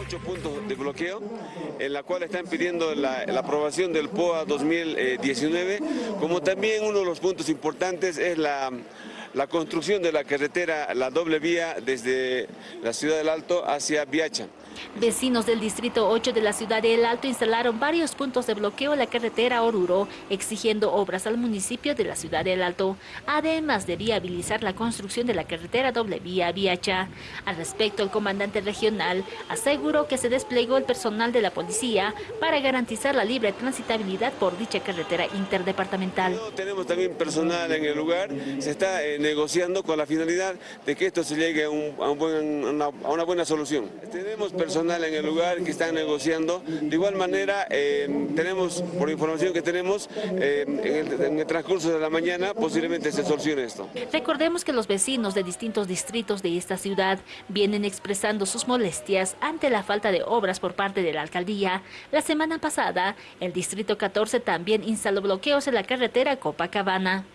ocho puntos de bloqueo, en la cual están pidiendo la, aprobación del POA 2019, como también uno de los puntos importantes es la la construcción de la carretera, la doble vía desde la ciudad del Alto hacia Viacha. Vecinos del Distrito 8 de la ciudad del Alto instalaron varios puntos de bloqueo en la carretera Oruro, exigiendo obras al municipio de la ciudad del Alto, además de viabilizar la construcción de la carretera doble vía Viacha. Al respecto, el comandante regional aseguró que se desplegó el personal de la policía para garantizar la libre transitabilidad por dicha carretera interdepartamental. Tenemos también personal en el lugar, se está eh, negociando con la finalidad de que esto se llegue a, una, buena solución. Tenemos personal en el lugar que están negociando. De igual manera, eh, tenemos, por información que tenemos, eh, en, el, transcurso de la mañana posiblemente se solucione esto. Recordemos que los vecinos de distintos distritos de esta ciudad vienen expresando sus molestias ante la falta de obras por parte de la alcaldía. La semana pasada, el distrito 14 también instaló bloqueos en la carretera Copacabana.